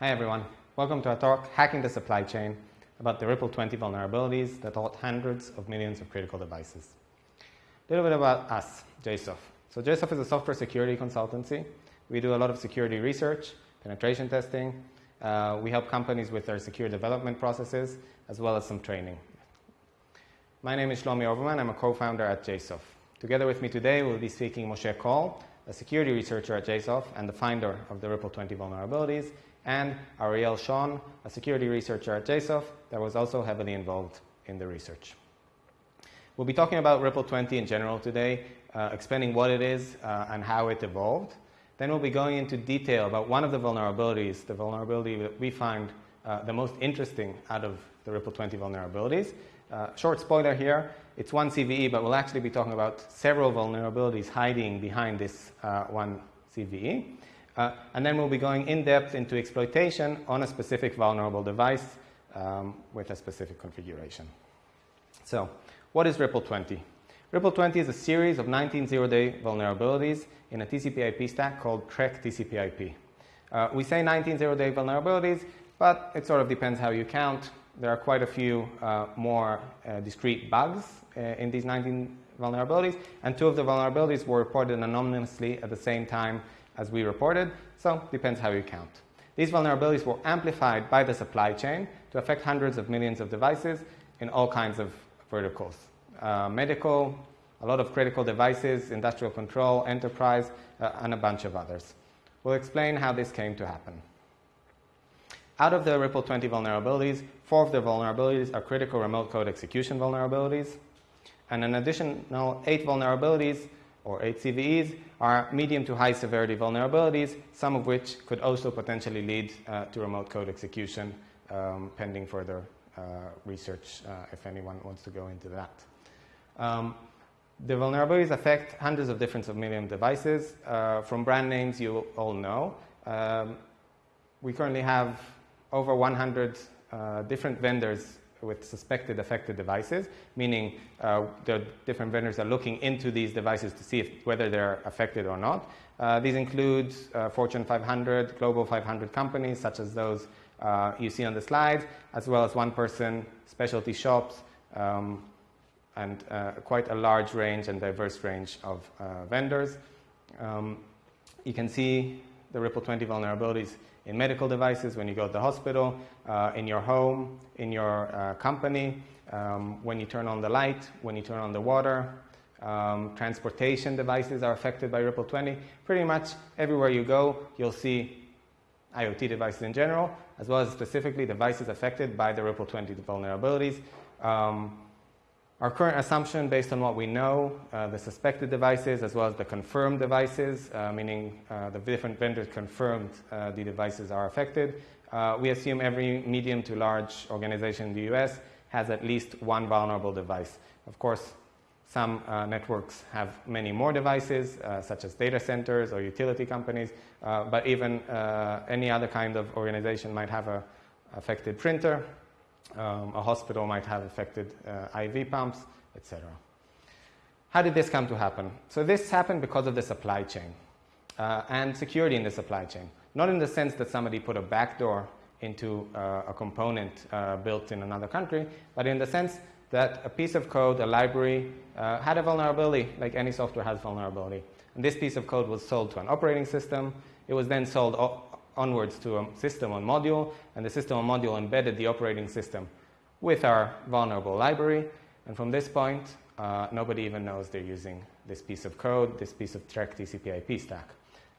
Hi everyone. Welcome to our talk, Hacking the Supply Chain, about the Ripple 20 vulnerabilities that halt hundreds of millions of critical devices. A little bit about us, JSOF. So JSOF is a software security consultancy. We do a lot of security research, penetration testing. Uh, we help companies with their secure development processes, as well as some training. My name is Shlomi Oberman. I'm a co-founder at JSOF. Together with me today, we'll be speaking Moshe Kol, a security researcher at JSOF and the finder of the Ripple 20 vulnerabilities, and Ariel Shawn, a security researcher at JSOF that was also heavily involved in the research. We'll be talking about Ripple 20 in general today, uh, explaining what it is uh, and how it evolved. Then we'll be going into detail about one of the vulnerabilities, the vulnerability that we find uh, the most interesting out of the Ripple 20 vulnerabilities. Uh, short spoiler here, it's one CVE, but we'll actually be talking about several vulnerabilities hiding behind this uh, one CVE. Uh, and then we'll be going in depth into exploitation on a specific vulnerable device um, with a specific configuration. So, what is Ripple 20? Ripple 20 is a series of 19 zero-day vulnerabilities in a TCP/IP stack called Trek TCP/IP. Uh, we say 19 zero-day vulnerabilities, but it sort of depends how you count. There are quite a few uh, more uh, discrete bugs uh, in these 19 vulnerabilities, and two of the vulnerabilities were reported anonymously at the same time as we reported, so depends how you count. These vulnerabilities were amplified by the supply chain to affect hundreds of millions of devices in all kinds of verticals. Uh, medical, a lot of critical devices, industrial control, enterprise, uh, and a bunch of others. We'll explain how this came to happen. Out of the Ripple 20 vulnerabilities, four of the vulnerabilities are critical remote code execution vulnerabilities, and an additional eight vulnerabilities, or eight CVEs, are medium to high severity vulnerabilities, some of which could also potentially lead uh, to remote code execution, um, pending further uh, research uh, if anyone wants to go into that. Um, the vulnerabilities affect hundreds of different of million devices. Uh, from brand names you all know, um, we currently have over 100 uh, different vendors with suspected affected devices, meaning uh, the different vendors are looking into these devices to see if, whether they're affected or not. Uh, these include uh, Fortune 500, Global 500 companies, such as those uh, you see on the slide, as well as one-person specialty shops, um, and uh, quite a large range and diverse range of uh, vendors. Um, you can see the Ripple 20 vulnerabilities in medical devices, when you go to the hospital, uh, in your home, in your uh, company, um, when you turn on the light, when you turn on the water. Um, transportation devices are affected by Ripple 20. Pretty much everywhere you go, you'll see IoT devices in general, as well as specifically devices affected by the Ripple 20 vulnerabilities. Um, our current assumption, based on what we know, uh, the suspected devices as well as the confirmed devices, uh, meaning uh, the different vendors confirmed uh, the devices are affected, uh, we assume every medium to large organization in the US has at least one vulnerable device. Of course, some uh, networks have many more devices, such as data centers or utility companies, but even any other kind of organization might have an affected printer, um, a hospital might have affected uh, IV pumps, etc. How did this come to happen? So this happened because of the supply chain uh, and security in the supply chain. Not in the sense that somebody put a backdoor into uh, a component uh, built in another country, but in the sense that a piece of code, a library, uh, had a vulnerability, like any software has vulnerability. And this piece of code was sold to an operating system. It was then sold onwards to a system on module, and the system on module embedded the operating system with our vulnerable library. And from this point, uh, nobody even knows they're using this piece of code, this piece of Trek TCP/IP stack.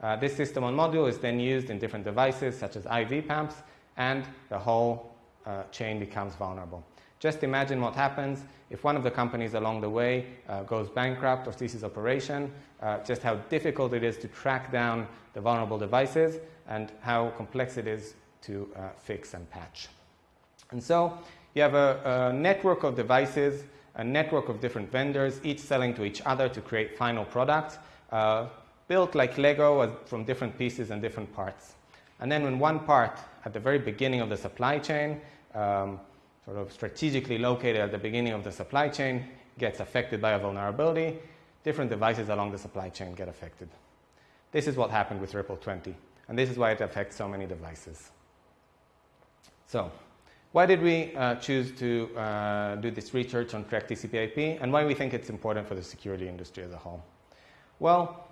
Uh, this system on module is then used in different devices such as IV pumps, and the whole uh, chain becomes vulnerable. Just imagine what happens if one of the companies along the way uh, goes bankrupt or ceases operation, uh, just how difficult it is to track down the vulnerable devices and how complex it is to uh, fix and patch. And so you have a, a, network of devices, a network of different vendors, each selling to each other to create final products, uh, built like Lego from different pieces and different parts. And then when one part at the very beginning of the supply chain, um, sort of strategically located at the beginning of the supply chain, gets affected by a vulnerability, different devices along the supply chain get affected. This is what happened with Ripple 20. And this is why it affects so many devices. So, why did we uh, choose to uh, do this research on TREC TCP/IP, and why we think it's important for the security industry as a whole? Well,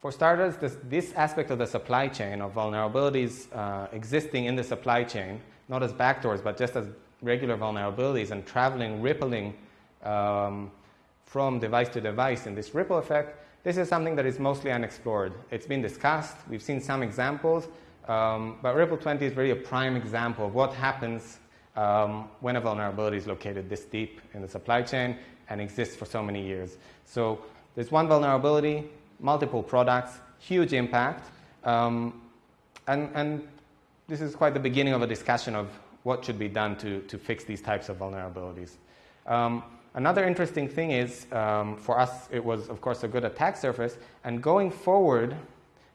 for starters, this, this aspect of the supply chain of vulnerabilities uh, existing in the supply chain, not as backdoors, but just as regular vulnerabilities and traveling, rippling um, from device to device in this ripple effect, this is something that is mostly unexplored. It's been discussed, we've seen some examples, um, but Ripple 20 is really a prime example of what happens um, when a vulnerability is located this deep in the supply chain and exists for so many years. So there's one vulnerability, multiple products, huge impact, um, and, and this is quite the beginning of a discussion of what should be done to, to fix these types of vulnerabilities. Um, another interesting thing is, um, for us, it was, of course, a good attack surface, and going forward,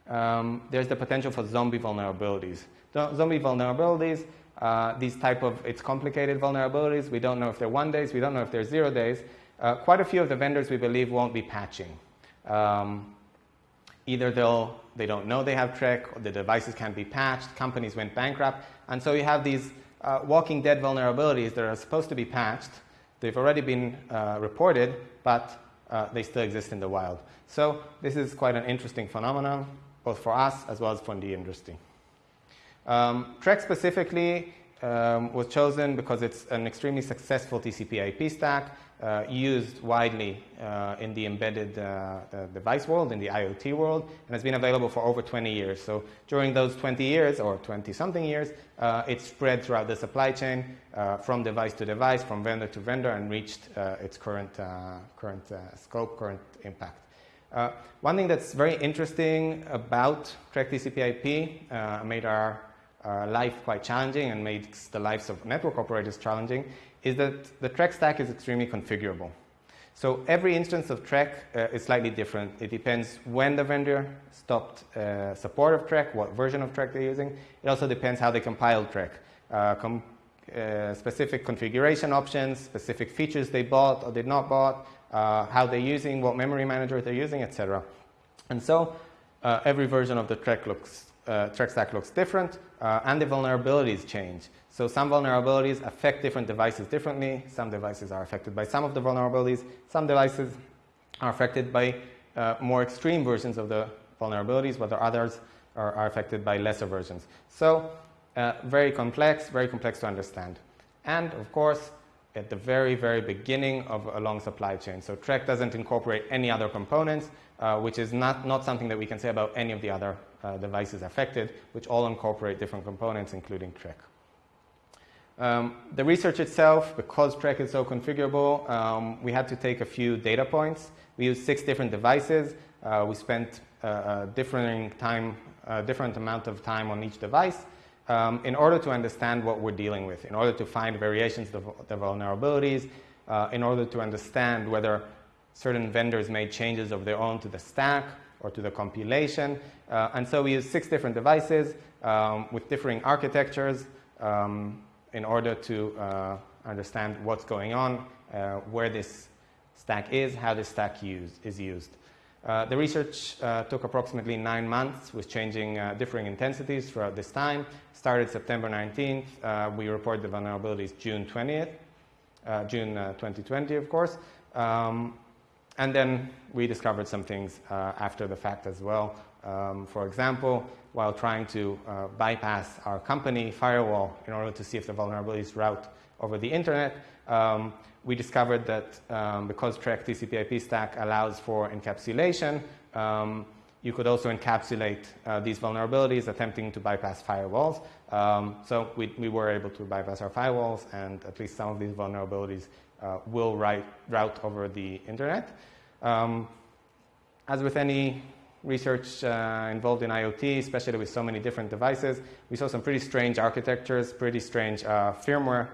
um, there's the potential for zombie vulnerabilities. Zombie vulnerabilities uh, these type of, it's complicated vulnerabilities. We don't know if they're one days, we don't know if they're zero days. Uh, quite a few of the vendors we believe won't be patching. Um, either they'll, they don't know they have TREC, or the devices can't be patched, companies went bankrupt, and so you have these uh, walking dead vulnerabilities that are supposed to be patched. They've already been uh, reported, but uh, they still exist in the wild. So this is quite an interesting phenomenon, both for us as well as for the industry. Um, TREC specifically um, was chosen because it's an extremely successful TCP IP stack uh, used widely uh, in the embedded uh, device world, in the IoT world, and has been available for over 20 years. So during those 20 years, or 20 something years, uh, it spread throughout the supply chain uh, from device to device, from vendor to vendor, and reached uh, its current, current scope, current impact. one thing that's very interesting about Track TCP IP made our uh, life quite challenging and makes the lives of network operators challenging is that the TREC stack is extremely configurable. So every instance of TREC uh, is slightly different. It depends when the vendor stopped uh, support of TREC, what version of TREC they're using. It also depends how they compiled TREC. Uh, com uh, specific configuration options, specific features they bought or did not bought, uh, how they're using, what memory manager they're using, etc. And so uh, every version of the TREC looks TREC stack looks different, uh, and the vulnerabilities change. So some vulnerabilities affect different devices differently. Some devices are affected by some of the vulnerabilities. Some devices are affected by uh, more extreme versions of the vulnerabilities, while others are, are, affected by lesser versions. So uh, very complex, very complex to understand. And of course, at the very, very beginning of a long supply chain. So TREC doesn't incorporate any other components, uh, which is not, not something that we can say about any of the other uh, devices affected, which all incorporate different components, including TREC. Um, the research itself, because TREC is so configurable, um, we had to take a few data points. We used six different devices. Uh, we spent uh, a different time, a different amount of time on each device um, in order to understand what we're dealing with, in order to find variations of the vulnerabilities, uh, in order to understand whether certain vendors made changes of their own to the stack or to the compilation. Uh, and so we use six different devices um, with differing architectures um, in order to uh, understand what's going on, uh, where this stack is, how this stack used, is used. Uh, the research uh, took approximately nine months with changing uh, differing intensities throughout this time. Started September 19th. Uh, we reported the vulnerabilities June 20th, uh, June 2020, of course. Um, and then we discovered some things after the fact as well. Um, for example, while trying to bypass our company firewall in order to see if the vulnerabilities route over the internet, um, we discovered that um, because TREC TCP/IP stack allows for encapsulation, um, you could also encapsulate uh, these vulnerabilities attempting to bypass firewalls. Um, so we, we, were able to bypass our firewalls, and at least some of these vulnerabilities uh, will write, route over the internet. Um, as with any research uh, involved in IoT, especially with so many different devices, we saw some pretty strange architectures, pretty strange uh, firmware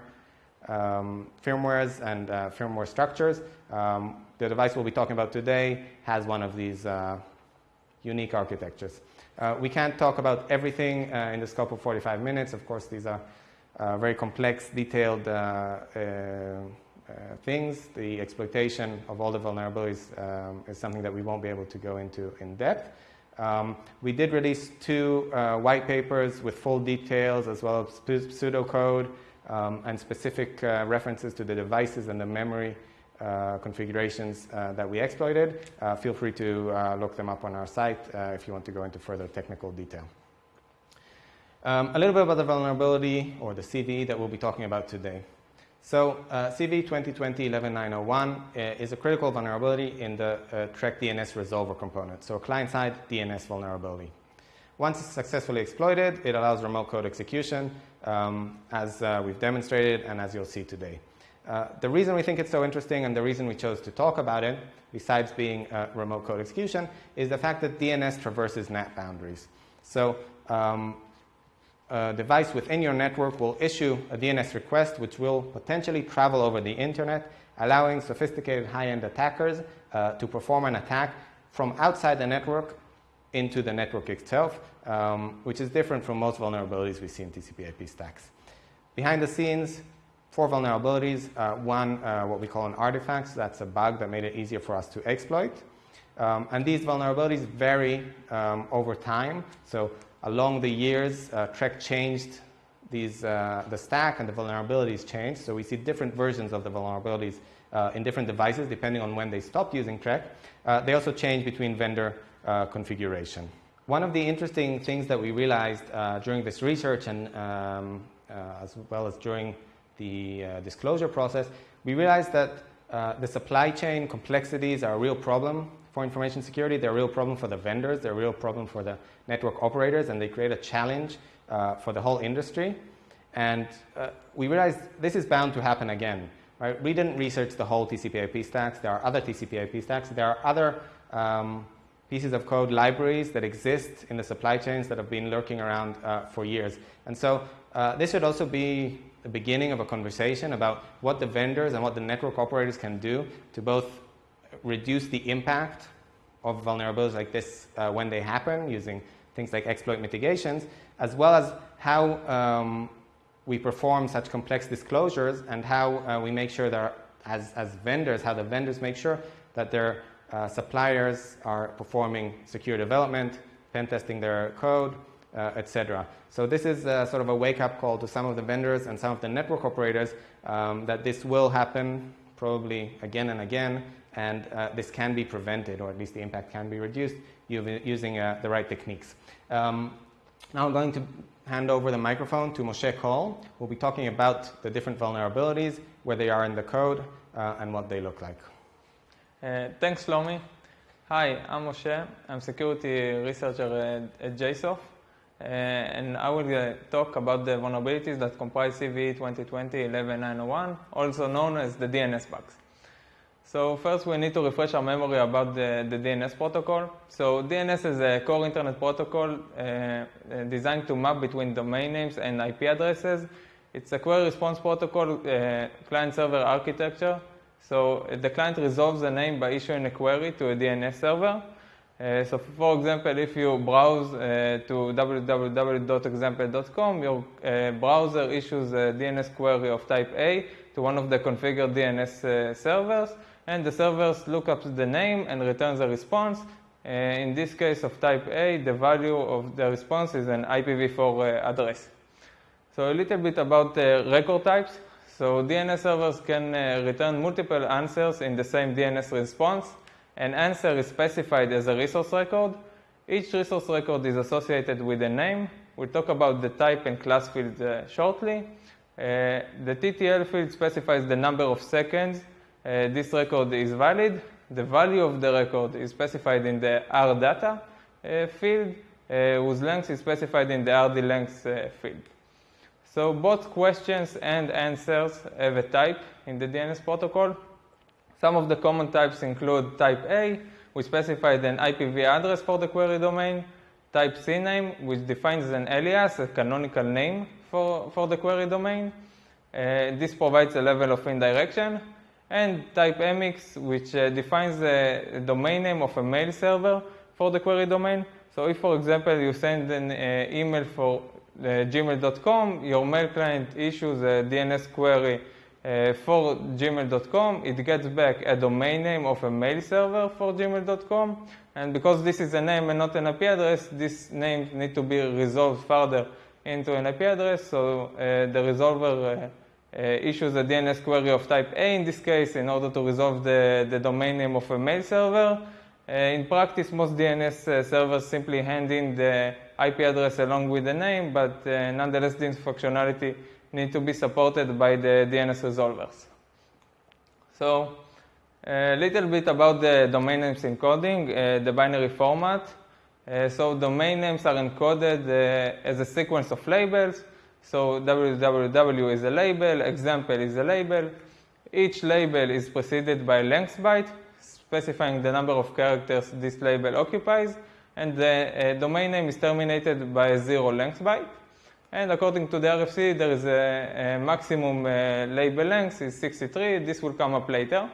um, firmwares and uh, firmware structures. Um, the device we'll be talking about today has one of these uh, unique architectures. Uh, we can't talk about everything in the scope of 45 minutes. Of course, these are very complex, detailed things. The exploitation of all the vulnerabilities um, is something that we won't be able to go into in depth. Um, we did release two uh, white papers with full details as well as pseudocode um, and specific uh, references to the devices and the memory uh, configurations uh, that we exploited. Uh, feel free to uh, look them up on our site if you want to go into further technical detail. Um, a little bit about the vulnerability or the CVE that we'll be talking about today. So uh, CVE 2020-11901 uh, is a critical vulnerability in the uh, TREC DNS resolver component, so client-side DNS vulnerability. Once it's successfully exploited, it allows remote code execution, um, as uh, we've demonstrated and as you'll see today. Uh, the reason we think it's so interesting and the reason we chose to talk about it, besides being remote code execution, is the fact that DNS traverses NAT boundaries. So um, a device within your network will issue a DNS request which will potentially travel over the internet, allowing sophisticated high-end attackers uh, to perform an attack from outside the network into the network itself, um, which is different from most vulnerabilities we see in TCP IP stacks. Behind the scenes, four vulnerabilities. Uh, one, uh, what we call an artifact, so that's a bug that made it easier for us to exploit. Um, and these vulnerabilities vary um, over time. So along the years, uh, TREC changed these, uh, the stack and the vulnerabilities changed. So we see different versions of the vulnerabilities uh, in different devices depending on when they stopped using TREC. Uh, they also change between vendor uh, configuration. One of the interesting things that we realized uh, during this research and um, as well as during the disclosure process, we realized that the supply chain complexities are a real problem for information security. They're a real problem for the vendors. They're a real problem for the network operators, and they create a challenge uh, for the whole industry. And uh, we realized this is bound to happen again. Right? We didn't research the whole TCP/IP stacks. There are other TCP/IP stacks. There are other um, pieces of code libraries that exist in the supply chains that have been lurking around uh, for years. And so uh, this should also be the beginning of a conversation about what the vendors and what the network operators can do to both reduce the impact of vulnerabilities like this uh, when they happen using things like exploit mitigations, as well as how um, we perform such complex disclosures and how uh, we make sure that as, as vendors, how the vendors make sure that their uh, suppliers are performing secure development, pen testing their code, uh, etc. So this is uh, sort of a wake-up call to some of the vendors and some of the network operators um, that this will happen probably again and again, and uh, this can be prevented, or at least the impact can be reduced using uh, the right techniques. Um, now I'm going to hand over the microphone to Moshe Kol, who will be talking about the different vulnerabilities, where they are in the code, uh, and what they look like. Uh, thanks, Lomi. Hi, I'm Moshe. I'm security researcher at, at JSOF. Uh, and I will uh, talk about the vulnerabilities that comprise CVE 2020-11901, also known as the DNS bugs. So first we need to refresh our memory about the, the DNS protocol. So DNS is a core internet protocol uh, uh, designed to map between domain names and IP addresses. It's a query response protocol uh, client-server architecture. So the client resolves a name by issuing a query to a DNS server. Uh, so for example, if you browse uh, to www.example.com, your uh, browser issues a DNS query of type A to one of the configured DNS servers and the servers look up the name and returns a response. Uh, in this case of type A, the value of the response is an IPv4 uh, address. So a little bit about the record types. So DNS servers can uh, return multiple answers in the same DNS response. An answer is specified as a resource record. Each resource record is associated with a name. We'll talk about the type and class fields uh, shortly. Uh, the TTL field specifies the number of seconds uh, this record is valid. The value of the record is specified in the rdata uh, field, uh, whose length is specified in the rd length uh, field. So both questions and answers have a type in the DNS protocol. Some of the common types include type A, which specifies an IPv address for the query domain, type CNAME, which defines an alias, a canonical name for, for the query domain. Uh, this provides a level of indirection, and type MX, which uh, defines the domain name of a mail server for the query domain. So if, for example, you send an uh, email for uh, gmail.com, your mail client issues a DNS query for gmail.com, it gets back a domain name of a mail server for gmail.com. And because this is a name and not an IP address, this name need to be resolved further into an IP address. So uh, the resolver uh, issues a DNS query of type A in this case in order to resolve the, the domain name of a mail server. Uh, in practice, most DNS uh, servers simply hand in the IP address along with the name, but nonetheless, this functionality need to be supported by the DNS resolvers. So a little bit about the domain names encoding, uh, the binary format. Uh, so domain names are encoded uh, as a sequence of labels. So www is a label, example is a label. Each label is preceded by length byte, specifying the number of characters this label occupies. And the domain name is terminated by a zero length byte. And according to the RFC, there is a, a maximum uh, label length is 63. This will come up later.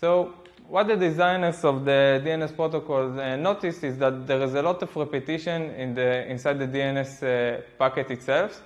So what the designers of the DNS protocol uh, noticed is that there is a lot of repetition in the, inside the DNS uh, packet itself.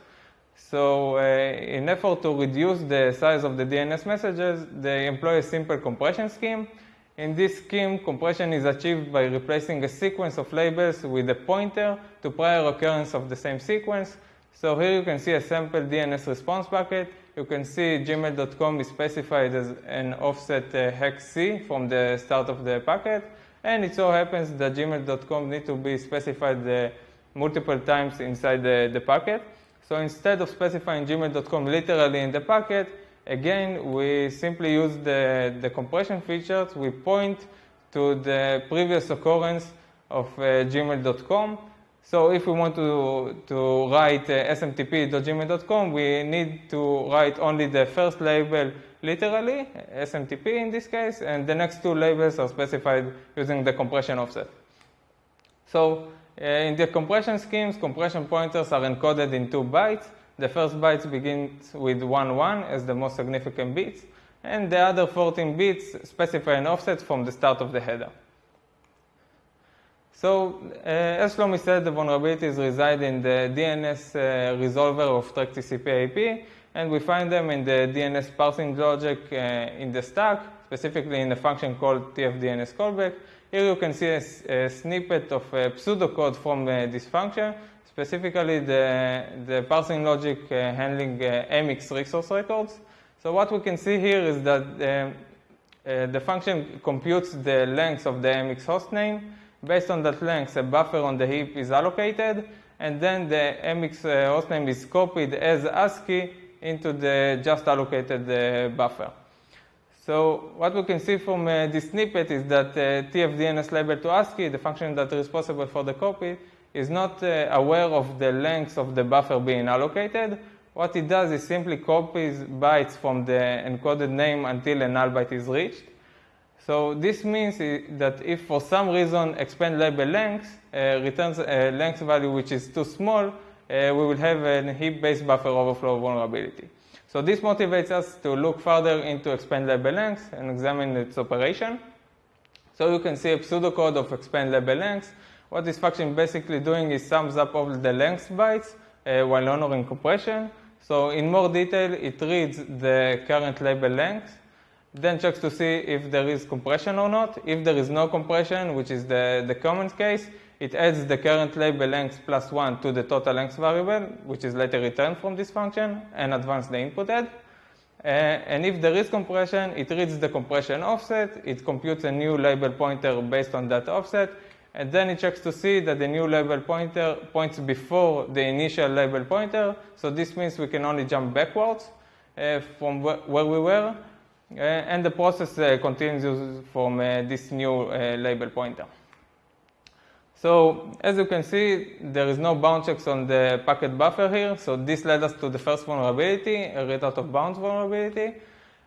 So uh, in effort to reduce the size of the DNS messages, they employ a simple compression scheme. In this scheme, compression is achieved by replacing a sequence of labels with a pointer to prior occurrence of the same sequence. So here you can see a sample DNS response packet. You can see gmail.com is specified as an offset uh, hex C from the start of the packet. And it so happens that gmail.com need to be specified uh, multiple times inside the, the packet. So instead of specifying gmail.com literally in the packet, again, we simply use the, the compression features. We point to the previous occurrence of uh, gmail.com so if we want to, to write uh, smtp.gmail.com, we need to write only the first label literally, smtp in this case, and the next two labels are specified using the compression offset. So uh, in the compression schemes, compression pointers are encoded in two bytes. The first byte begins with 1, 1 as the most significant bits, and the other 14 bits specify an offset from the start of the header. So, uh, as Shlomi said, the vulnerabilities reside in the DNS uh, resolver of track TCP IP, and we find them in the DNS parsing logic uh, in the stack, specifically in a function called tfDNS callback. Here you can see a, a snippet of a pseudocode from this function, specifically the, the parsing logic handling MX resource records. So what we can see here is that the function computes the length of the MX hostname, Based on that length, a buffer on the heap is allocated, and then the MX uh, hostname is copied as ASCII into the just allocated uh, buffer. So what we can see from uh, this snippet is that uh, tfDNS label to ASCII, the function that is responsible for the copy, is not uh, aware of the length of the buffer being allocated. What it does is simply copies bytes from the encoded name until a null byte is reached. So this means that if for some reason expand label length uh, returns a length value which is too small, uh, we will have a heap-based buffer overflow vulnerability. So this motivates us to look further into expand label length and examine its operation. So you can see a pseudocode of expand label length. What this function basically doing is sums up all the length bytes uh, while honoring compression. So in more detail, it reads the current label length then checks to see if there is compression or not. If there is no compression, which is the, the common case, it adds the current label length plus 1 to the total length variable, which is later returned from this function, and advance the input add. Uh, and if there is compression, it reads the compression offset, it computes a new label pointer based on that offset, and then it checks to see that the new label pointer points before the initial label pointer. So this means we can only jump backwards uh, from wh where we were. Uh, and the process uh, continues from uh, this new label pointer. So as you can see, there is no bound checks on the packet buffer here. So this led us to the first vulnerability, a read out of bounds vulnerability.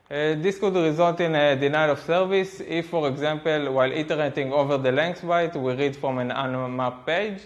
Uh, this could result in a denial of service if, for example, while iterating over the length byte, we read from an unmapped page.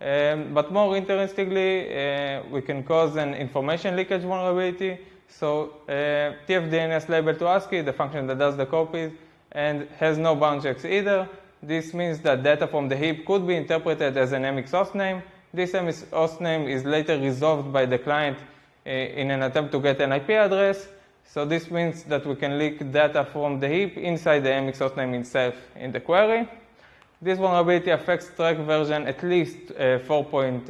Um, but more interestingly, uh, we can cause an information leakage vulnerability so uh, tfDNS label to ASCII, the function that does the copies, and has no bound checks either. This means that data from the heap could be interpreted as an MX hostname. This MX hostname is later resolved by the client uh, in an attempt to get an IP address. So this means that we can leak data from the heap inside the MX hostname itself in the query. This vulnerability affects track version at least uh, 4.7,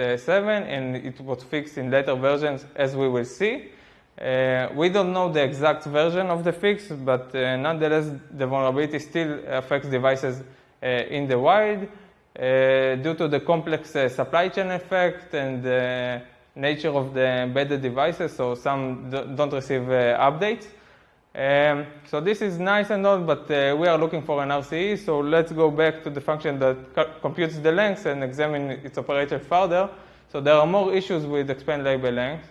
and it was fixed in later versions, as we will see. Uh, we don't know the exact version of the fix, but uh, nonetheless, the vulnerability still affects devices uh, in the wild uh, due to the complex uh, supply chain effect and the nature of the embedded devices, so some don't receive updates. Um, so this is nice and all, but uh, we are looking for an RCE. So let's go back to the function that computes the length and examine its operator further. So there are more issues with expand label length.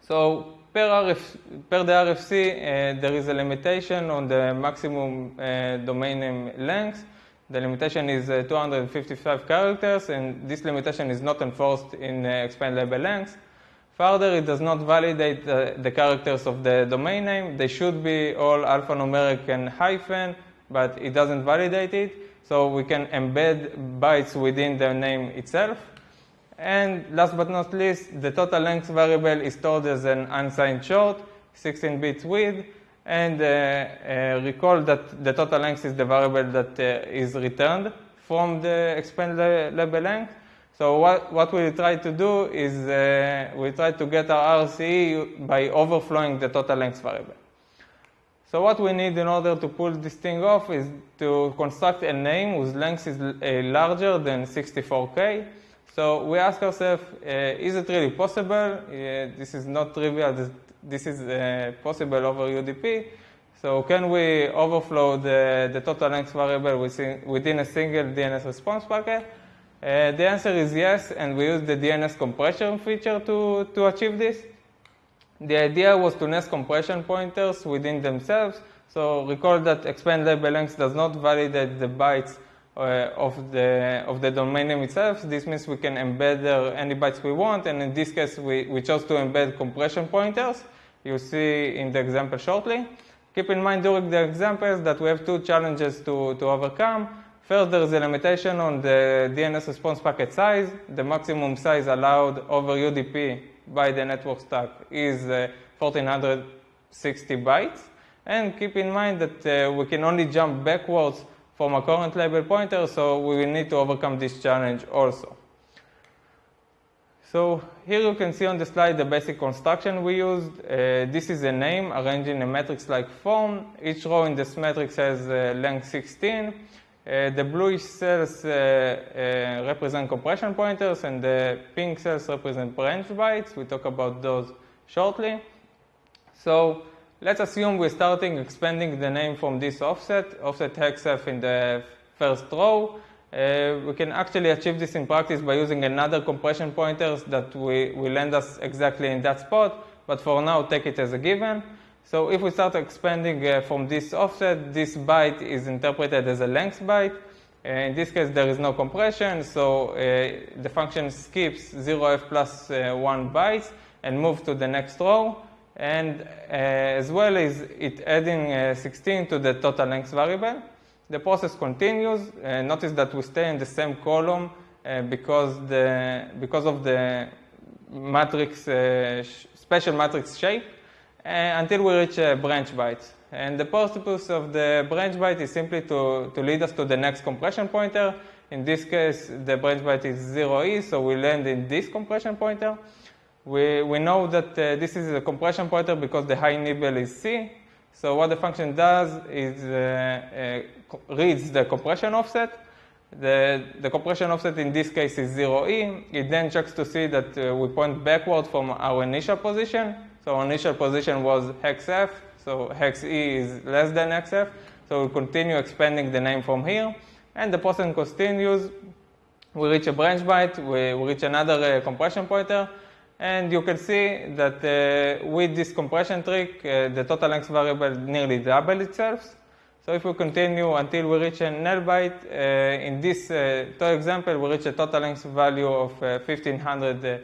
So per, RF, per the RFC, uh, there is a limitation on the maximum uh, domain name length. The limitation is uh, 255 characters, and this limitation is not enforced in uh, expand label length. Further, it does not validate the, characters of the domain name. They should be all alphanumeric and hyphen, but it doesn't validate it. So we can embed bytes within the name itself. And last but not least, the total length variable is stored as an unsigned short, 16-bit width. And uh, uh, recall that the total length is the variable that uh, is returned from the expand label length. So what, what we try to do is uh, we try to get our RCE by overflowing the total length variable. So what we need in order to pull this thing off is to construct a name whose length is uh, larger than 64K. So we ask ourselves, uh, is it really possible? Uh, this is not trivial. This, is uh, possible over UDP. So can we overflow the, the total length variable within, within a single DNS response packet? Uh, the answer is yes, and we use the DNS compression feature to, to achieve this. The idea was to nest compression pointers within themselves. So recall that expand label length does not validate the bytes of, the, of the domain name itself. This means we can embed there any bytes we want, and in this case, we, we chose to embed compression pointers. You'll see in the example shortly. Keep in mind during the examples that we have two challenges to, to overcome. First, there is a limitation on the DNS response packet size. The maximum size allowed over UDP by the network stack is uh, 1460 bytes. And keep in mind that uh, we can only jump backwards from a current label pointer, so we will need to overcome this challenge also. So here you can see on the slide the basic construction we used. Uh, this is a name arranged in a matrix-like form. Each row in this matrix has uh, length 16. Uh, the bluish cells uh, uh, represent compression pointers, and the pink cells represent branch bytes. We talk about those shortly. So let's assume we're starting expanding the name from this offset, offset hexf in the first row. Uh, we can actually achieve this in practice by using another compression pointers that we, will land us exactly in that spot, but for now, take it as a given. So if we start expanding uh, from this offset, this byte is interpreted as a length byte. Uh, in this case, there is no compression, so uh, the function skips 0f plus, uh, 1 bytes and moves to the next row. And uh, as well as it adding uh, 16 to the total length variable. The process continues. notice that we stay in the same column because, the, because of the matrix, special matrix shape. Uh, until we reach a branch byte. And the purpose of the branch byte is simply to, to lead us to the next compression pointer. In this case, the branch byte is 0e, so we land in this compression pointer. We, we know that uh, this is a compression pointer because the high nibble is C. So what the function does is uh, uh, reads the compression offset. The, the compression offset in this case is 0e. It then checks to see that we point backward from our initial position. So our initial position was hex F, so hex E is less than xf. So we continue expanding the name from here, and the process continues. We reach a branch byte, we, we reach another uh, compression pointer, and you can see that uh, with this compression trick, uh, the total length variable nearly double itself. So if we continue until we reach a null byte, uh, in this uh, example, we reach a total length value of 1500 uh,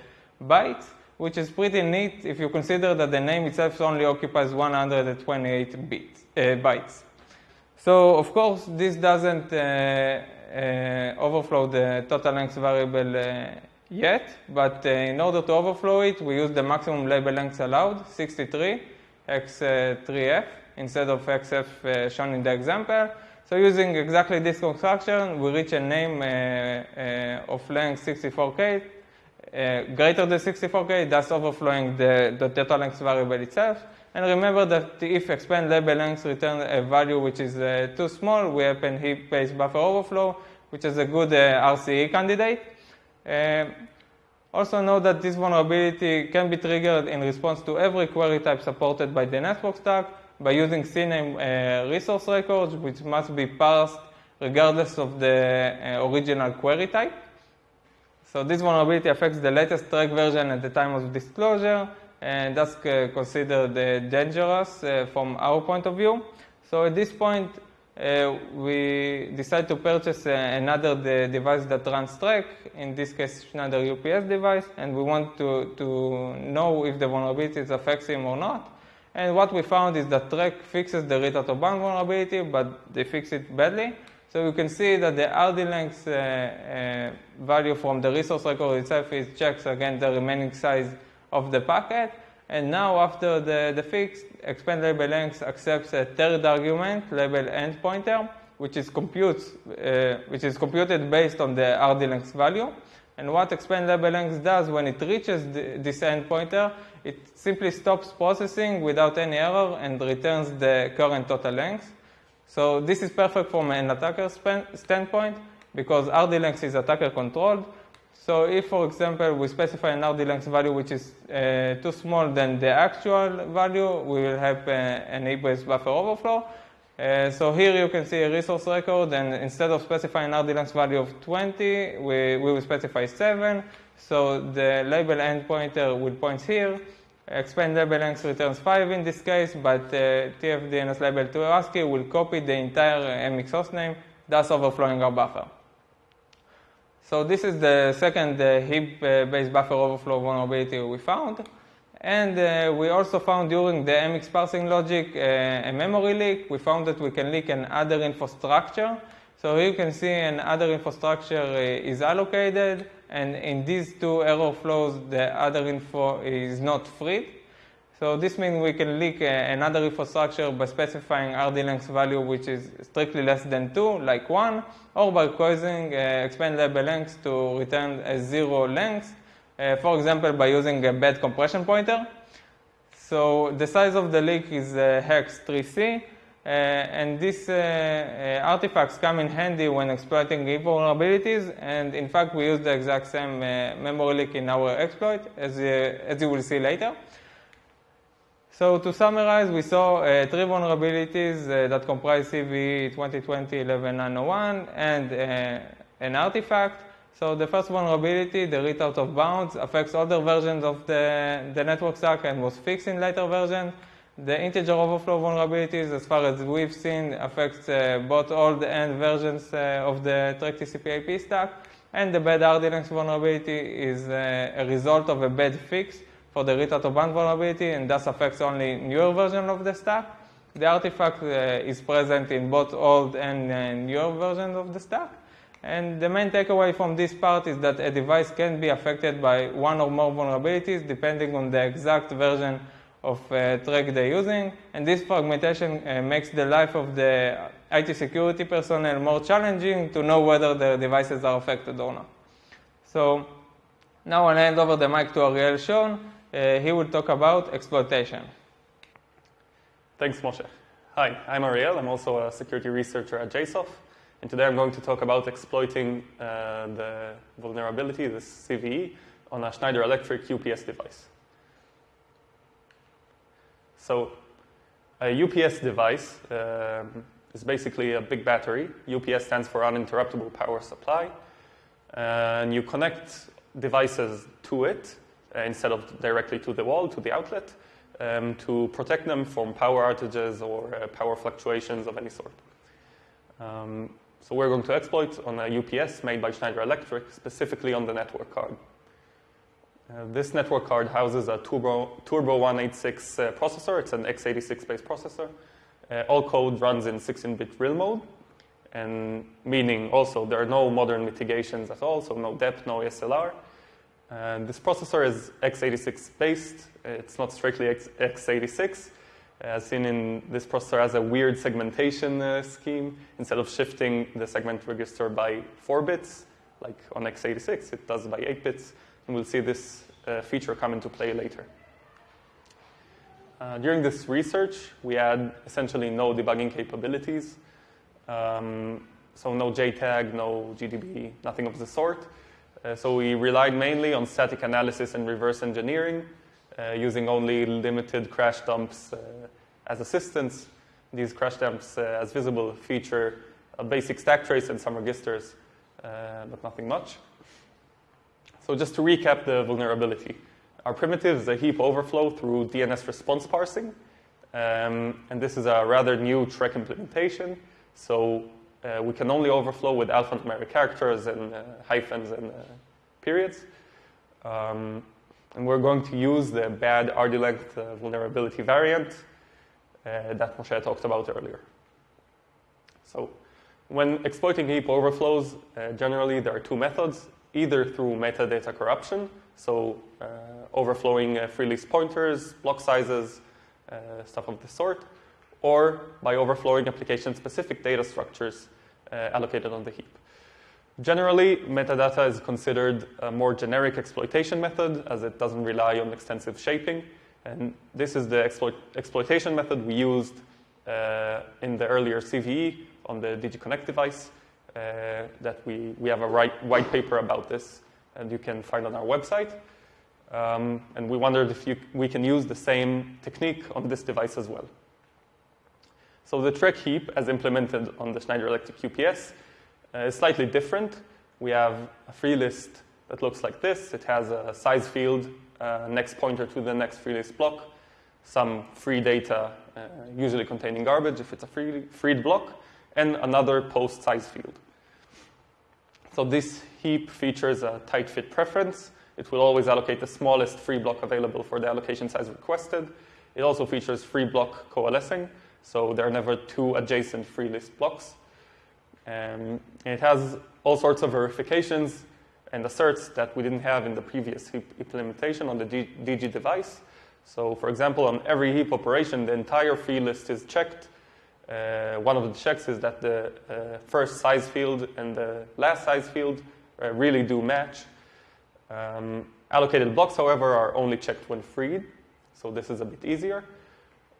bytes which is pretty neat if you consider that the name itself only occupies 128 bits, uh, bytes. So of course, this doesn't uh, uh, overflow the total length variable uh, yet, but uh, in order to overflow it, we use the maximum label length allowed, 63. x3f instead of xf uh, shown in the example. So using exactly this construction, we reach a name uh, uh, of length 64k, uh, greater than 64k, thus overflowing the, the data length variable itself. And remember that if expand label length returns a value which is too small, we have a heap-based buffer overflow, which is a good RCE candidate. Um, also know that this vulnerability can be triggered in response to every query type supported by the network stack by using CNAME uh, resource records, which must be parsed regardless of the uh, original query type. So this vulnerability affects the latest track version at the time of disclosure, and that's uh, considered uh, dangerous uh, from our point of view. So at this point, uh, we decide to purchase uh, another device that runs Trac, in this case Schneider UPS device, and we want to, to know if the vulnerability affects him or not. And what we found is that Trac fixes the read out of bound vulnerability, but they fix it badly. So you can see that the RD length uh, uh, value from the resource record itself is checks against the remaining size of the packet. And now after the, the fix, expand label length accepts a third argument, label end pointer, which is, computes, uh, which is computed based on the RD length value. And what expand label length does when it reaches the, this end pointer, it simply stops processing without any error and returns the current total length. So this is perfect from an attacker standpoint because RD length is attacker controlled. So if, for example, we specify an RD length value which is uh, too small than the actual value, we will have uh, an heap-based buffer overflow. Uh, so here you can see a resource record, and instead of specifying RD length value of 20, we, we will specify 7. So the label end pointer will point here. Expand label length returns 5 in this case, but uh, TFDNS label 2 ASCII will copy the entire MX hostname, thus overflowing our buffer. So this is the second uh, heap-based buffer overflow vulnerability we found. And uh, we also found during the MX parsing logic uh, a memory leak. We found that we can leak an other infrastructure. So here you can see an other infrastructure uh, is allocated and in these two error flows, the other info is not freed. So this means we can leak uh, another infrastructure by specifying RD length value which is strictly less than 2, like 1, or by causing uh, expand label length to return a zero length, uh, for example, by using a bad compression pointer. So the size of the leak is uh, hex 3C, uh, and these uh, uh, artifacts come in handy when exploiting vulnerabilities. And in fact, we use the exact same memory leak in our exploit, as, as you will see later. So to summarize, we saw uh, three vulnerabilities uh, that comprise CVE 2020-11901 and uh, an artifact. So the first vulnerability, the read out of bounds, affects older versions of the, the network stack and was fixed in later versions. The integer overflow vulnerabilities, as far as we've seen, affects uh, both old and versions uh, of the Trac TCP IP stack. And the bad RD vulnerability is uh, a result of a bad fix for the read out of vulnerability and thus affects only newer version of the stack. The artifact uh, is present in both old and uh, newer versions of the stack. And the main takeaway from this part is that a device can be affected by one or more vulnerabilities depending on the exact version of uh, Trac they're using. And this fragmentation uh, makes the life of the IT security personnel more challenging to know whether their devices are affected or not. So now I'll hand over the mic to Ariel Schon. Uh, he will talk about exploitation. Thanks, Moshe. Hi, I'm Ariel. I'm also a security researcher at JSOF. And today I'm going to talk about exploiting uh, the vulnerability, the CVE, on a Schneider Electric UPS device. So a UPS device um, is basically a big battery. UPS stands for uninterruptible power supply. And you connect devices to it instead of directly to the wall, to the outlet, um, to protect them from power outages or uh, power fluctuations of any sort. Um, so we're going to exploit on a UPS made by Schneider Electric, specifically on the network card. Uh, this network card houses a Turbo, Turbo 186 uh, processor. It's an x86-based processor. Uh, all code runs in 16-bit real mode, and meaning also there are no modern mitigations at all, so no DEP, no ASLR. And this processor is x86-based. It's not strictly x- x86. as seen in this processor has a weird segmentation uh, scheme. Instead of shifting the segment register by 4 bits, like on x86, it does by 8 bits. And we'll see this uh, feature come into play later. Uh, during this research, we had essentially no debugging capabilities. Um, so no JTAG, no GDB, nothing of the sort. Uh, so we relied mainly on static analysis and reverse engineering, uh, using only limited crash dumps uh, as assistance. These crash dumps, uh, as visible, feature a basic stack trace and some registers, uh, but nothing much. So just to recap the vulnerability. Our primitive is a heap overflow through DNS response parsing. Um, and this is a rather new TREC implementation. So uh, we can only overflow with alphanumeric characters and uh, hyphens and uh, periods. Um, and we're going to use the bad RD length uh, vulnerability variant uh, that Moshe talked about earlier. So when exploiting heap overflows, uh, generally there are two methods, either through metadata corruption, so overflowing free list pointers, block sizes, stuff of the sort, or by overflowing application-specific data structures uh, allocated on the heap. Generally, metadata is considered a more generic exploitation method as it doesn't rely on extensive shaping. And this is the exploit exploitation method we used uh, in the earlier CVE on the DigiConnect device. Uh, that we, we have a white paper about this, and you can find on our website. Um, and we wondered if you, we can use the same technique on this device as well. So the TREC heap, as implemented on the Schneider Electric QPS, uh, is slightly different. We have a free list that looks like this. It has a size field, uh, next pointer to the next free list block, some free data, uh, usually containing garbage if it's a free, freed block, and another post size field. So this heap features a tight fit preference. It will always allocate the smallest free block available for the allocation size requested. It also features free block coalescing, so there are never two adjacent free list blocks. Um, it has all sorts of verifications and asserts that we didn't have in the previous heap implementation on the DG device. So for example, on every heap operation, the entire free list is checked. Uh, one of the checks is that the uh, first size field and the last size field uh, really do match. Um, allocated blocks, however, are only checked when freed. So this is a bit easier.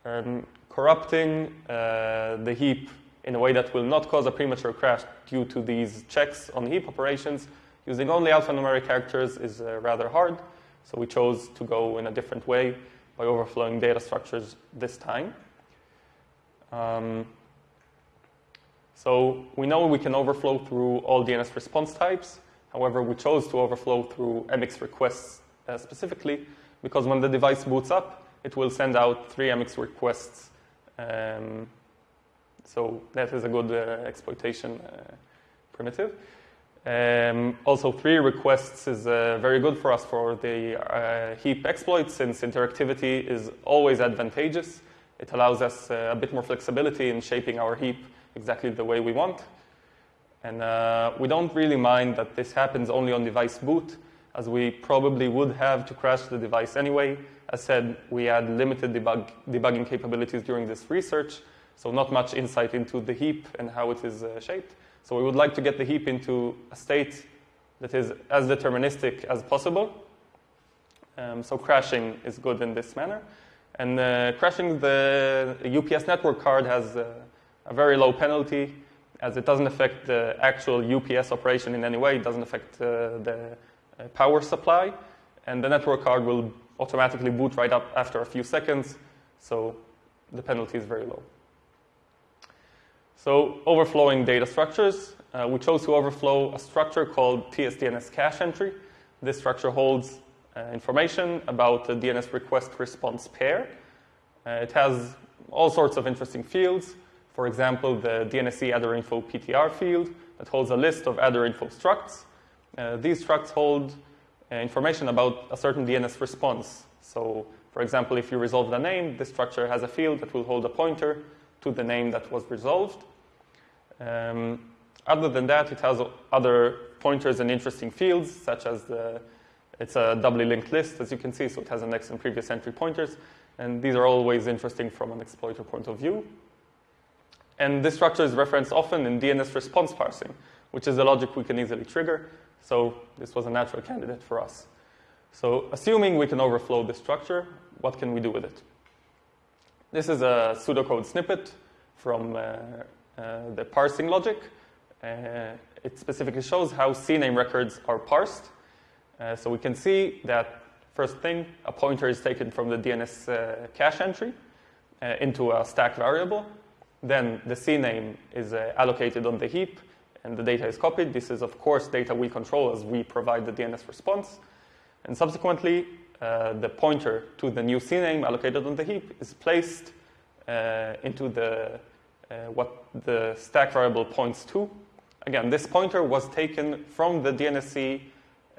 Um, corrupting uh, the heap in a way that will not cause a premature crash due to these checks on heap operations using only alphanumeric characters is uh, rather hard. So we chose to go in a different way by overflowing data structures this time. Um, so we know we can overflow through all DNS response types. However, we chose to overflow through MX requests uh, specifically because when the device boots up, it will send out three MX requests um, so that is a good uh, exploitation uh, primitive. Um, also, three requests is uh, very good for us for the uh, heap exploit since interactivity is always advantageous. It allows us uh, a bit more flexibility in shaping our heap exactly the way we want. And uh, we don't really mind that this happens only on device boot, as we probably would have to crash the device anyway as said, we had limited debug, debugging capabilities during this research, so not much insight into the heap and how it is uh, shaped. So we would like to get the heap into a state that is as deterministic as possible. Um, so crashing is good in this manner. And uh, crashing the UPS network card has uh, a very low penalty as it doesn't affect the actual UPS operation in any way. It doesn't affect uh, the power supply. And the network card will automatically boot right up after a few seconds, so the penalty is very low. So overflowing data structures, uh, we chose to overflow a structure called TSDNS cache entry. This structure holds uh, information about the DNS request response pair. Uh, it has all sorts of interesting fields. For example, the DNSE addreinfo PTR field that holds a list of addreinfo structs. Uh, these structs hold uh, information about a certain DNS response. So, for example, if you resolve the name, this structure has a field that will hold a pointer to the name that was resolved. Um, other than that, it has other pointers and interesting fields, such as the It's a doubly linked list, as you can see, so it has a next and previous entry pointers. And these are always interesting from an exploiter point of view. And this structure is referenced often in DNS response parsing, which is a logic we can easily trigger. So this was a natural candidate for us. So assuming we can overflow this structure, what can we do with it? This is a pseudocode snippet from uh, uh, the parsing logic. Uh, it specifically shows how CNAME records are parsed. Uh, so we can see that first thing, a pointer is taken from the DNS uh, cache entry uh, into a stack variable. Then the CNAME is allocated on the heap and the data is copied. This is, of course, data we control as we provide the DNS response. And subsequently, uh, the pointer to the new CNAME allocated on the heap is placed uh, into the uh, what the stack variable points to. Again, this pointer was taken from the DNSC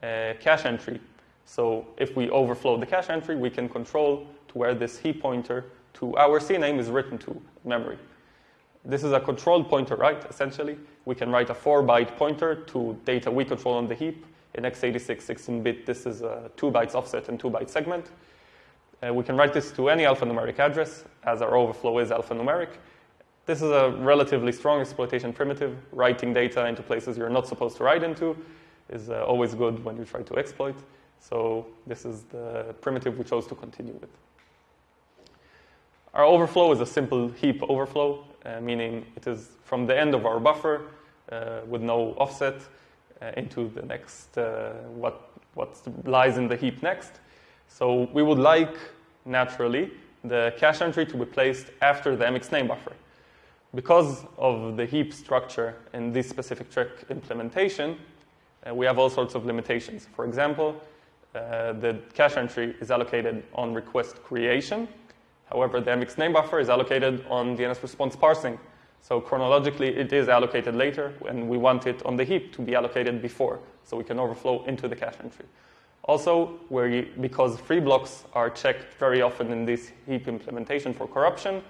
uh, cache entry. So if we overflow the cache entry, we can control to where this heap pointer to our CNAME is written to memory. This is a controlled pointer, right? Essentially, we can write a 4-byte pointer to data we control on the heap. In x86 16-bit, this is a 2 bytes offset and 2 byte segment. Uh, we can write this to any alphanumeric address, as our overflow is alphanumeric. This is a relatively strong exploitation primitive. Writing data into places you're not supposed to write into is uh, always good when you try to exploit. So this is the primitive we chose to continue with. Our overflow is a simple heap overflow, meaning it is from the end of our buffer uh, with no offset uh, into the next, uh, what, what lies in the heap next. So we would like, naturally, the cache entry to be placed after the mx name buffer. Because of the heap structure in this specific trick implementation, uh, we have all sorts of limitations. For example, uh, the cache entry is allocated on request creation. However, the mx name buffer is allocated on DNS response parsing. So chronologically, it is allocated later, and we want it on the heap to be allocated before, so we can overflow into the cache entry. Also, where because free blocks are checked very often in this heap implementation for corruption,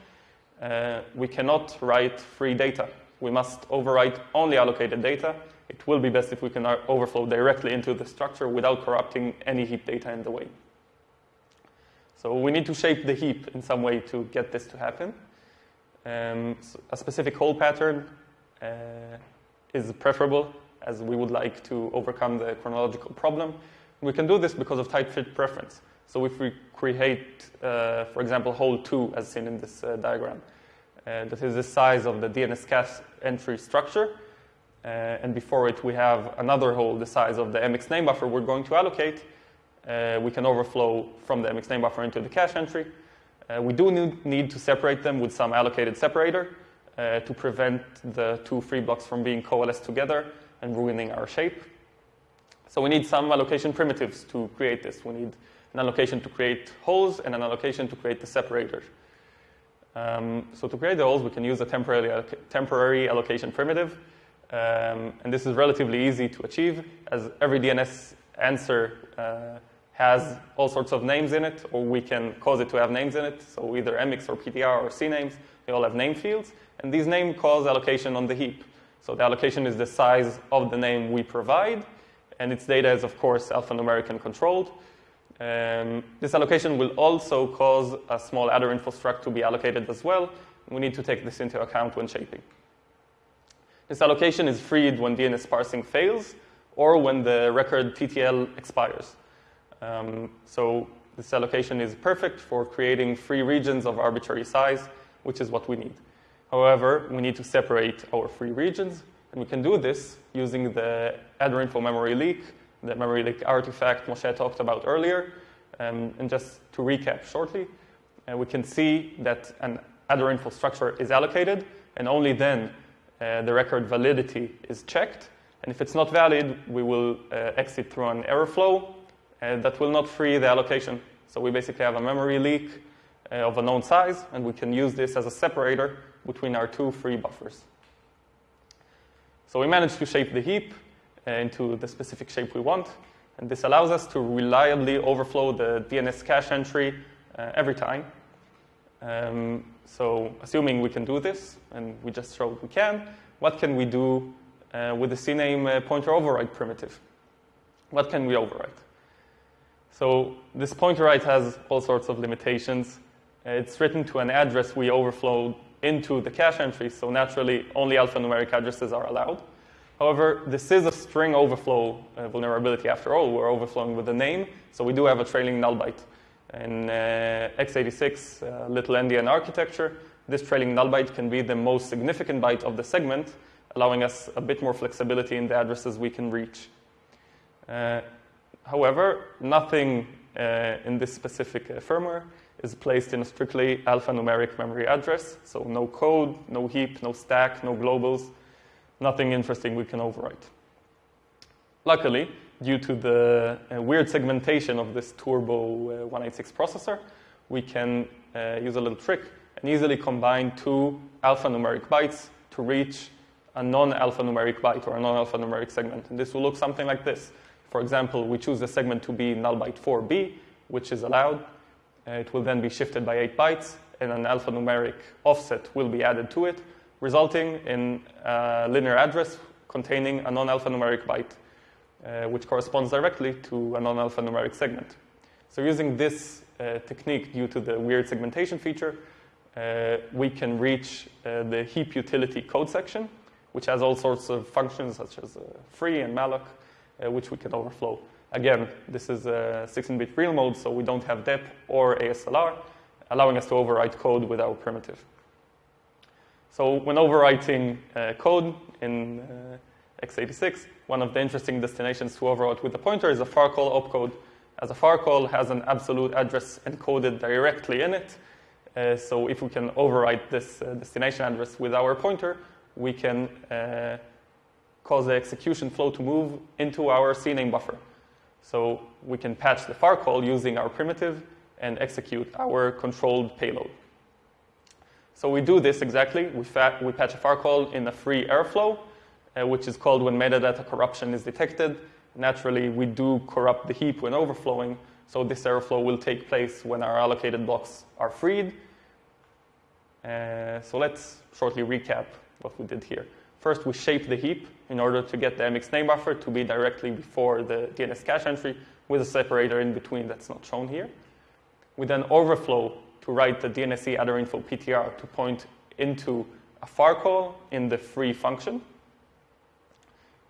uh, we cannot write free data. We must overwrite only allocated data. It will be best if we can overflow directly into the structure without corrupting any heap data in the way. So we need to shape the heap in some way to get this to happen. Um, so a specific hole pattern uh, is preferable as we would like to overcome the chronological problem. We can do this because of tight fit preference. So if we create, uh, for example, hole 2 as seen in this uh, diagram, uh, that is the size of the DNS cache entry structure, uh, and before it we have another hole the size of the MX name buffer we're going to allocate, uh, we can overflow from the MX name buffer into the cache entry. Uh, we do need to separate them with some allocated separator uh, to prevent the two free blocks from being coalesced together and ruining our shape. So we need some allocation primitives to create this. We need an allocation to create holes and an allocation to create the separator. Um, so to create the holes, we can use a temporary, temporary allocation primitive. Um, and this is relatively easy to achieve as every DNS answer uh, has all sorts of names in it, or we can cause it to have names in it. So either MX or PTR or CNAMEs, they all have name fields. And these names cause allocation on the heap. So the allocation is the size of the name we provide, and its data is, of course, alphanumeric and controlled. Um, this allocation will also cause a small adder info struct to be allocated as well. We need to take this into account when shaping. This allocation is freed when DNS parsing fails or when the record TTL expires. Um, so this allocation is perfect for creating free regions of arbitrary size, which is what we need. However, we need to separate our free regions, and we can do this using the adder info memory leak, the memory leak artifact Moshe talked about earlier. Um, and just to recap shortly, uh, we can see that an adder info structure is allocated, and only then uh, the record validity is checked. And if it's not valid, we will uh, exit through an error flow that will not free the allocation. So we basically have a memory leak uh, of a known size, and we can use this as a separator between our two free buffers. So we managed to shape the heap uh, into the specific shape we want, and this allows us to reliably overflow the DNS cache entry uh, every time. Um, so assuming we can do this, and we just showed we can, what can we do uh, with the CNAME uh, pointer override primitive? What can we overwrite? So this pointer right has all sorts of limitations. It's written to an address we overflowed into the cache entry, so naturally only alphanumeric addresses are allowed. However, this is a string overflow uh, vulnerability after all. We're overflowing with a name, so we do have a trailing null byte. In uh, x86 uh, little endian architecture, this trailing null byte can be the most significant byte of the segment, allowing us a bit more flexibility in the addresses we can reach. However, nothing uh, in this specific uh, firmware is placed in a strictly alphanumeric memory address, so no code, no heap, no stack, no globals, nothing interesting we can overwrite. Luckily, due to the uh, weird segmentation of this Turbo uh, 186 processor, we can uh, use a little trick and easily combine two alphanumeric bytes to reach a non-alphanumeric byte or a non-alphanumeric segment. And this will look something like this. For example, we choose the segment to be null byte 4b, which is allowed. Uh, it will then be shifted by 8 bytes, and an alphanumeric offset will be added to it, resulting in a linear address containing a non-alphanumeric byte, uh, which corresponds directly to a non-alphanumeric segment. So using this uh, technique due to the weird segmentation feature, uh, we can reach uh, the heap utility code section, which has all sorts of functions such as uh, free and malloc, which we can overflow. Again, this is a 16-bit real mode, so we don't have DEP or ASLR, allowing us to overwrite code with our primitive. So when overwriting uh, code in uh, x86, one of the interesting destinations to overwrite with the pointer is a far call opcode, as a far call has an absolute address encoded directly in it. Uh, so if we can overwrite this uh, destination address with our pointer, we can uh, cause the execution flow to move into our CNAME buffer. So we can patch the far call using our primitive and execute our controlled payload. So we do this exactly. We, we patch a far call in a free airflow, uh, which is called when metadata corruption is detected. Naturally, we do corrupt the heap when overflowing, so this airflow will take place when our allocated blocks are freed. Uh, so let's shortly recap what we did here. First, we shape the heap in order to get the MX name buffer to be directly before the DNS cache entry with a separator in between that's not shown here. We then overflow to write the DNSE adder info PTR to point into a far call in the free function.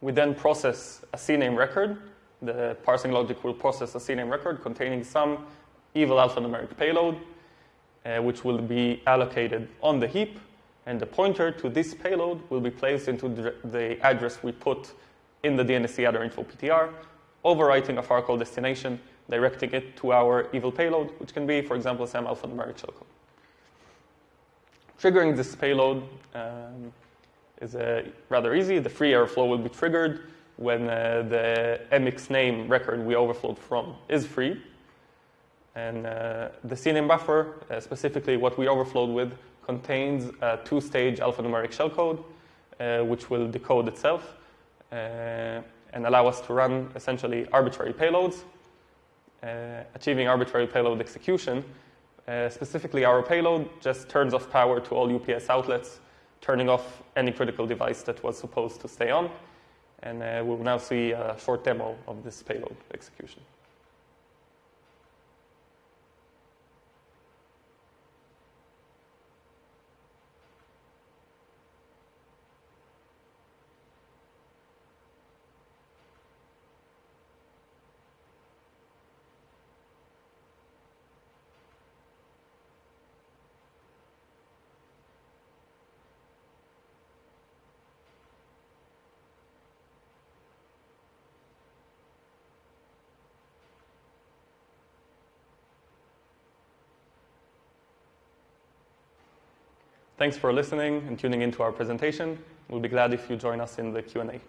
We then process a CNAME record. The parsing logic will process a CNAME record containing some evil alphanumeric payload, uh, which will be allocated on the heap and the pointer to this payload will be placed into the, address we put in the DNSE adder info PTR, overwriting a far call destination, directing it to our evil payload, which can be, for example, some alphanumeric shellcode. Triggering this payload um, is uh, rather easy. The free airflow will be triggered when uh, the MX name record we overflowed from is free. And uh, the CNAME buffer, uh, specifically what we overflowed with, contains a two-stage alphanumeric shellcode, uh, which will decode itself uh, and allow us to run essentially arbitrary payloads, uh, achieving arbitrary payload execution. Uh, specifically, our payload just turns off power to all UPS outlets, turning off any critical device that was supposed to stay on. And we'll now see a short demo of this payload execution. Thanks for listening and tuning into our presentation. We'll be glad if you join us in the Q&A.